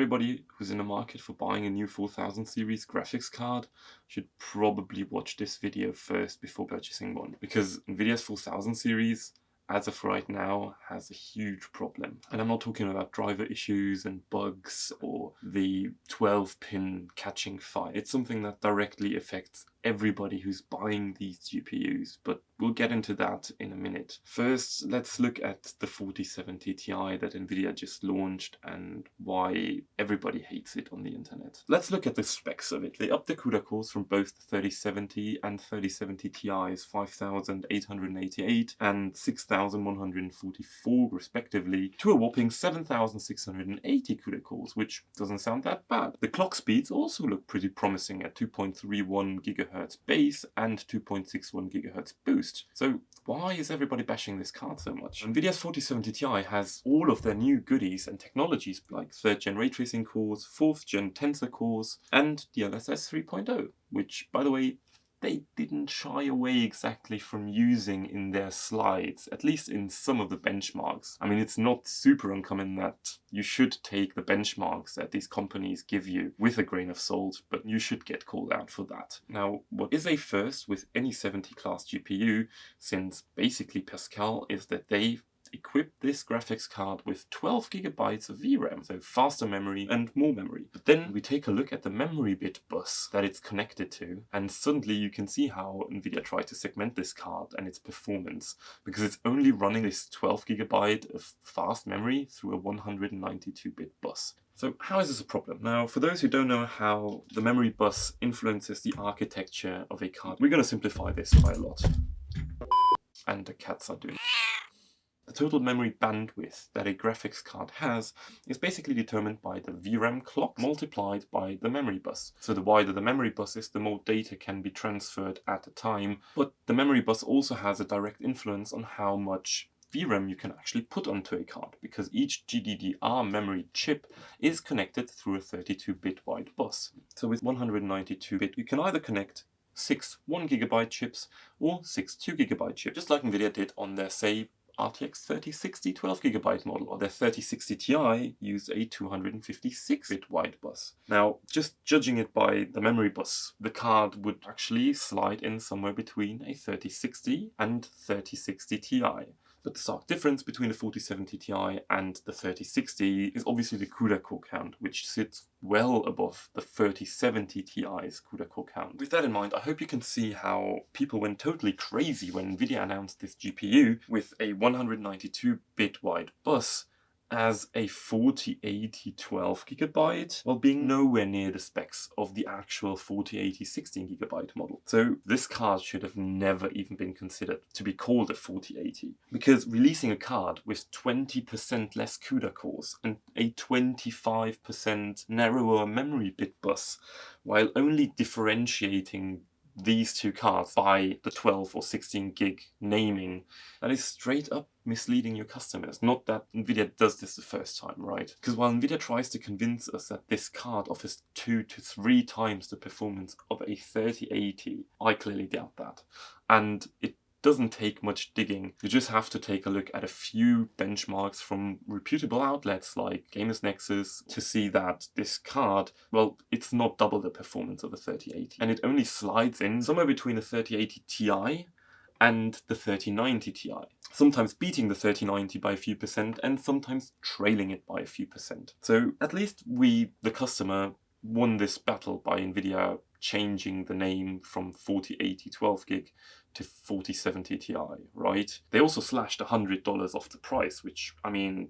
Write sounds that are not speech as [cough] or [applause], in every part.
everybody who's in the market for buying a new 4000 series graphics card should probably watch this video first before purchasing one because Nvidia's 4000 series as of right now has a huge problem. And I'm not talking about driver issues and bugs or the 12 pin catching fire. It's something that directly affects everybody who's buying these GPUs, but we'll get into that in a minute. First, let's look at the 4070 Ti that Nvidia just launched and why everybody hates it on the internet. Let's look at the specs of it. They upped the CUDA cores from both the 3070 and 3070 Ti's 5888 and 6144 respectively to a whopping 7680 CUDA cores, which doesn't sound that bad. The clock speeds also look pretty promising at 2.31 GHz GHz base and 2.61 GHz boost. So why is everybody bashing this card so much? NVIDIA's 4070 Ti has all of their new goodies and technologies like 3rd gen ray tracing cores, 4th gen tensor cores, and DLSS 3.0, which by the way they didn't shy away exactly from using in their slides, at least in some of the benchmarks. I mean, it's not super uncommon that you should take the benchmarks that these companies give you with a grain of salt, but you should get called out for that. Now, what is a first with any 70 class GPU, since basically Pascal, is that they equip this graphics card with 12 gigabytes of VRAM, so faster memory and more memory. But then we take a look at the memory bit bus that it's connected to, and suddenly you can see how NVIDIA tried to segment this card and its performance, because it's only running this 12 gigabyte of fast memory through a 192-bit bus. So how is this a problem? Now, for those who don't know how the memory bus influences the architecture of a card, we're going to simplify this by a lot. And the cats are doing the total memory bandwidth that a graphics card has is basically determined by the VRAM clock multiplied by the memory bus. So the wider the memory bus is, the more data can be transferred at a time. But the memory bus also has a direct influence on how much VRAM you can actually put onto a card because each GDDR memory chip is connected through a 32-bit wide bus. So with 192-bit you can either connect six 1GB chips or six 2GB chips, just like Nvidia did on their, say, RTX 3060 12GB model, or their 3060 Ti used a 256-bit wide bus. Now, just judging it by the memory bus, the card would actually slide in somewhere between a 3060 and 3060 Ti. But the stark difference between the 4070 Ti and the 3060 is obviously the CUDA core count, which sits well above the 3070 Ti's CUDA core count. With that in mind, I hope you can see how people went totally crazy when Nvidia announced this GPU with a 192-bit wide bus as a 4080 12 gigabyte while being hmm. nowhere near the specs of the actual 4080 16 gigabyte model. So this card should have never even been considered to be called a 4080 because releasing a card with 20% less CUDA cores and a 25% narrower memory bit bus while only differentiating these two cards by the 12 or 16 gig naming, that is straight up misleading your customers. Not that Nvidia does this the first time, right? Because while Nvidia tries to convince us that this card offers two to three times the performance of a 3080, I clearly doubt that. And it doesn't take much digging. You just have to take a look at a few benchmarks from reputable outlets like Gamers Nexus to see that this card, well, it's not double the performance of a 3080. And it only slides in somewhere between a 3080 Ti and the 3090 Ti. Sometimes beating the 3090 by a few percent and sometimes trailing it by a few percent. So at least we, the customer, won this battle by NVIDIA changing the name from 4080 12 gig to 4070 Ti, right? They also slashed $100 off the price, which, I mean,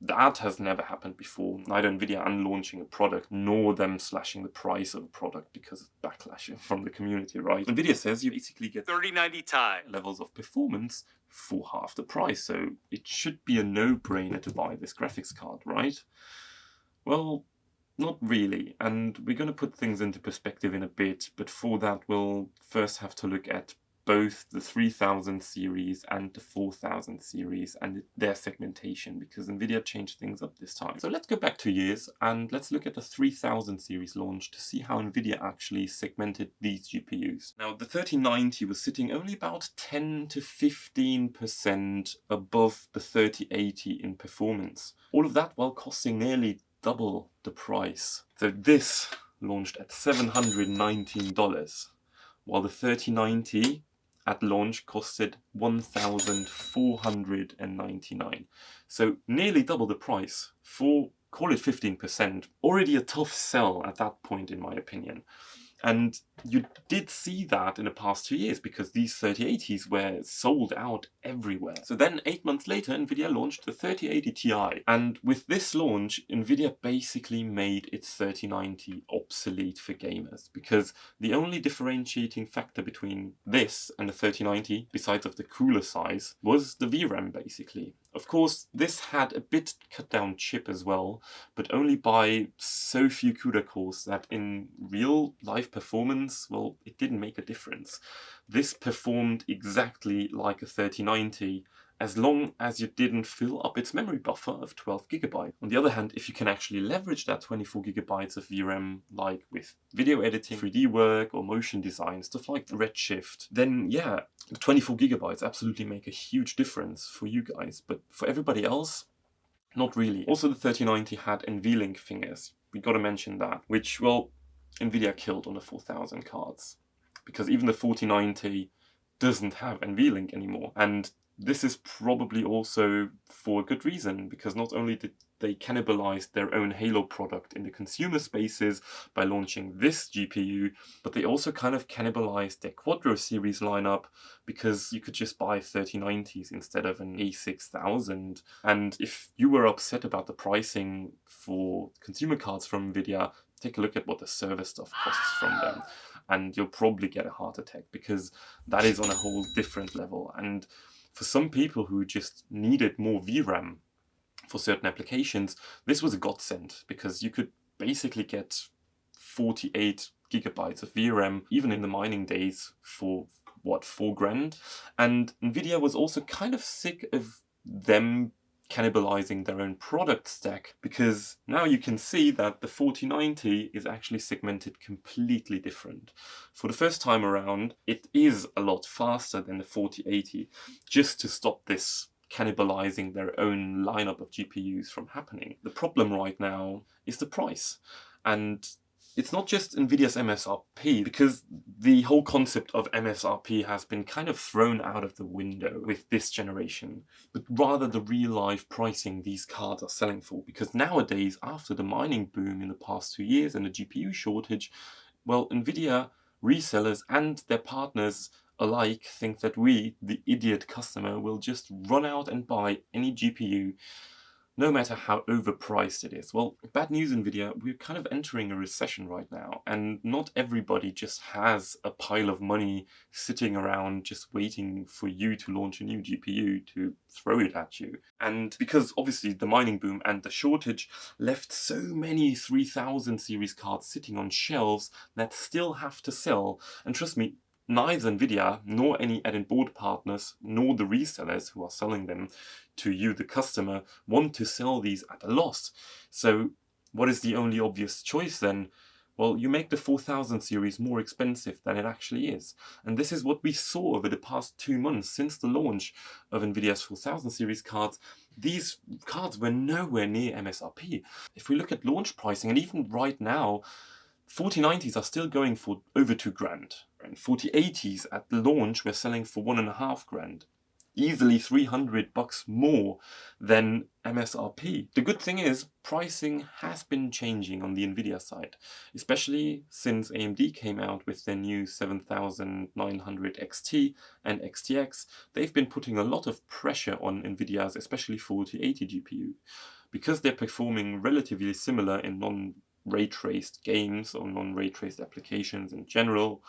that has never happened before. Neither Nvidia unlaunching a product, nor them slashing the price of a product because of backlash [laughs] from the community, right? Nvidia says you basically get 3090 Ti levels of performance for half the price, so it should be a no-brainer to buy this graphics card, right? Well, not really, and we're going to put things into perspective in a bit, but for that we'll first have to look at both the 3000 series and the 4000 series and their segmentation because Nvidia changed things up this time. So let's go back two years and let's look at the 3000 series launch to see how Nvidia actually segmented these GPUs. Now the 3090 was sitting only about 10 to 15% above the 3080 in performance. All of that while costing nearly double the price. So this launched at $719, while the 3090 at launch costed 1,499. So nearly double the price for, call it 15%. Already a tough sell at that point in my opinion. And you did see that in the past two years because these 3080s were sold out everywhere. So then eight months later, Nvidia launched the 3080 Ti. And with this launch, Nvidia basically made its 3090 obsolete for gamers because the only differentiating factor between this and the 3090, besides of the cooler size, was the VRAM basically. Of course, this had a bit cut down chip as well, but only by so few CUDA cores that in real life performance, well, it didn't make a difference. This performed exactly like a 3090 as long as you didn't fill up its memory buffer of 12 gigabyte. On the other hand, if you can actually leverage that 24 gigabytes of VRAM, like with video editing, 3D work, or motion design, stuff like Redshift, then yeah, the 24 gigabytes absolutely make a huge difference for you guys. But for everybody else, not really. Also, the 3090 had NVLink fingers. We gotta mention that, which, well, NVIDIA killed on the 4000 cards. Because even the 4090 doesn't have NVLink anymore. And this is probably also for a good reason, because not only did they cannibalize their own Halo product in the consumer spaces by launching this GPU, but they also kind of cannibalized their Quadro series lineup because you could just buy 3090s instead of an A6000. And if you were upset about the pricing for consumer cards from Nvidia, take a look at what the server stuff costs from them and you'll probably get a heart attack because that is on a whole different level. And for some people who just needed more VRAM for certain applications, this was a godsend because you could basically get 48 gigabytes of VRAM even in the mining days for what, four grand? And Nvidia was also kind of sick of them cannibalizing their own product stack because now you can see that the 4090 is actually segmented completely different. For the first time around, it is a lot faster than the 4080 just to stop this cannibalizing their own lineup of GPUs from happening. The problem right now is the price. And it's not just NVIDIA's MSRP, because the whole concept of MSRP has been kind of thrown out of the window with this generation, but rather the real-life pricing these cards are selling for. Because nowadays, after the mining boom in the past two years and the GPU shortage, well, NVIDIA resellers and their partners alike think that we, the idiot customer, will just run out and buy any GPU no matter how overpriced it is. Well, bad news Nvidia, we're kind of entering a recession right now and not everybody just has a pile of money sitting around just waiting for you to launch a new GPU to throw it at you. And because obviously the mining boom and the shortage left so many 3000 series cards sitting on shelves that still have to sell. And trust me, neither Nvidia nor any add-in board partners nor the resellers who are selling them to you, the customer, want to sell these at a loss. So what is the only obvious choice then? Well, you make the 4000 series more expensive than it actually is. And this is what we saw over the past two months since the launch of NVIDIA's 4000 series cards. These cards were nowhere near MSRP. If we look at launch pricing, and even right now, 4090s are still going for over two grand. And 4080s at the launch were selling for one and a half grand easily 300 bucks more than MSRP. The good thing is pricing has been changing on the Nvidia side, especially since AMD came out with their new 7900 XT and XTX. They've been putting a lot of pressure on Nvidia's especially 4080 GPU. Because they're performing relatively similar in non-ray traced games or non-ray traced applications in general,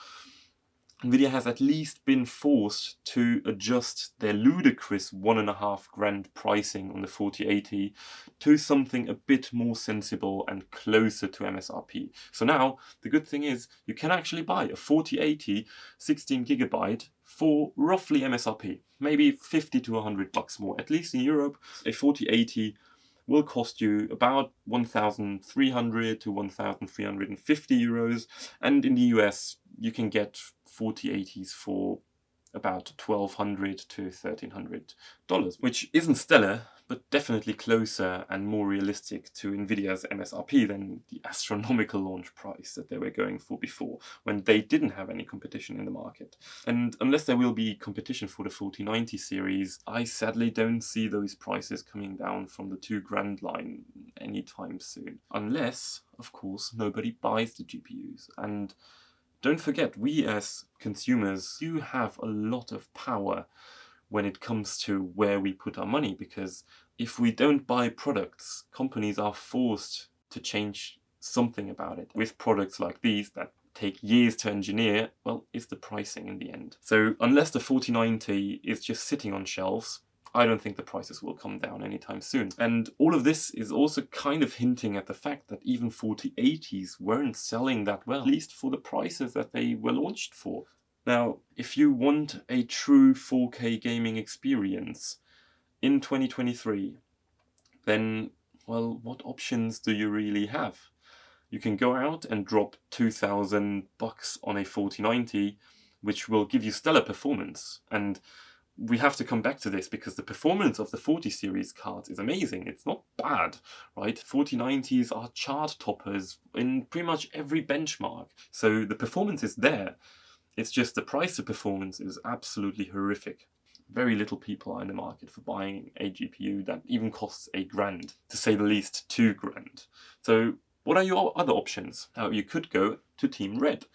Nvidia has at least been forced to adjust their ludicrous one and a half grand pricing on the 4080 to something a bit more sensible and closer to MSRP. So now the good thing is you can actually buy a 4080 16 gigabyte for roughly MSRP, maybe 50 to 100 bucks more. At least in Europe, a 4080 will cost you about 1,300 to 1,350 euros, and in the US you can get 4080s for about 1,200 to 1300 dollars which isn't stellar but definitely closer and more realistic to Nvidia's MSRP than the [laughs] astronomical launch price that they were going for before, when they didn't have any competition in the market. And unless there will be competition for the 4090 series, I sadly don't see those prices coming down from the two grand line anytime soon. Unless, of course, nobody buys the GPUs. And don't forget, we as consumers do have a lot of power when it comes to where we put our money because if we don't buy products, companies are forced to change something about it. With products like these that take years to engineer, well, it's the pricing in the end. So unless the 4090 is just sitting on shelves, I don't think the prices will come down anytime soon. And all of this is also kind of hinting at the fact that even 4080s weren't selling that well, at least for the prices that they were launched for. Now, if you want a true 4K gaming experience in 2023, then, well, what options do you really have? You can go out and drop 2000 bucks on a 4090, which will give you stellar performance. And we have to come back to this because the performance of the 40 series cards is amazing. It's not bad, right? 4090s are chart toppers in pretty much every benchmark. So the performance is there. It's just the price of performance is absolutely horrific. Very little people are in the market for buying a GPU that even costs a grand, to say the least two grand. So what are your other options? Now you could go to Team Red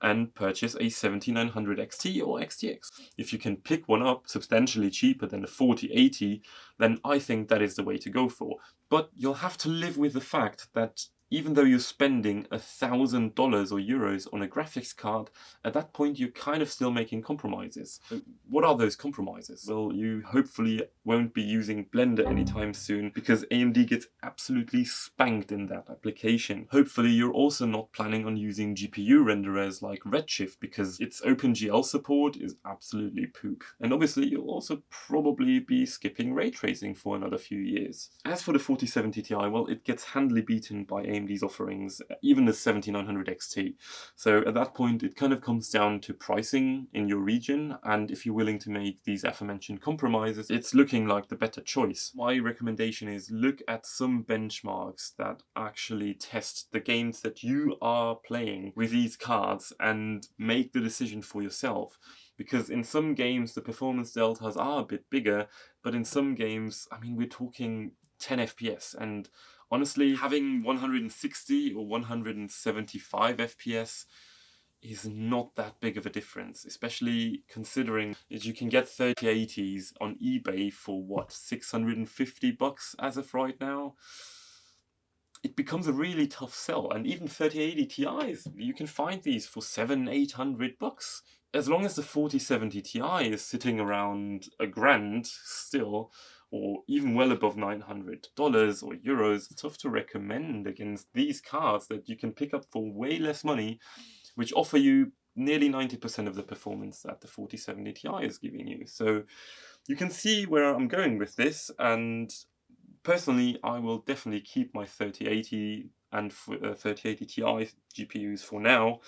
and purchase a 7900 XT or XTX. If you can pick one up substantially cheaper than the 4080, then I think that is the way to go for. But you'll have to live with the fact that even though you're spending a thousand dollars or euros on a graphics card, at that point you're kind of still making compromises. Uh, what are those compromises? Well, you hopefully won't be using Blender anytime soon because AMD gets absolutely spanked in that application. Hopefully you're also not planning on using GPU renderers like Redshift because its OpenGL support is absolutely poop. And obviously you'll also probably be skipping ray tracing for another few years. As for the 4070 Ti, well, it gets handily beaten by AMD AMD's offerings, even the 7900 XT. So at that point, it kind of comes down to pricing in your region, and if you're willing to make these aforementioned compromises, it's looking like the better choice. My recommendation is look at some benchmarks that actually test the games that you are playing with these cards and make the decision for yourself because in some games the performance deltas are a bit bigger but in some games i mean we're talking 10 fps and honestly, having 160 or 175 FPS is not that big of a difference, especially considering that you can get 3080s on eBay for what, 650 bucks as of right now? It becomes a really tough sell, and even 3080 Ti's, you can find these for seven, 800 bucks. As long as the 4070 Ti is sitting around a grand still, or even well above $900 or euros, it's tough to recommend against these cards that you can pick up for way less money, which offer you nearly 90% of the performance that the 4070 Ti is giving you. So you can see where I'm going with this, and personally, I will definitely keep my 3080 and 3080 uh, Ti GPUs for now,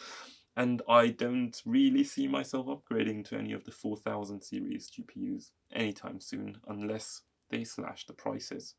and I don't really see myself upgrading to any of the 4000 series GPUs anytime soon, unless they slash the prices.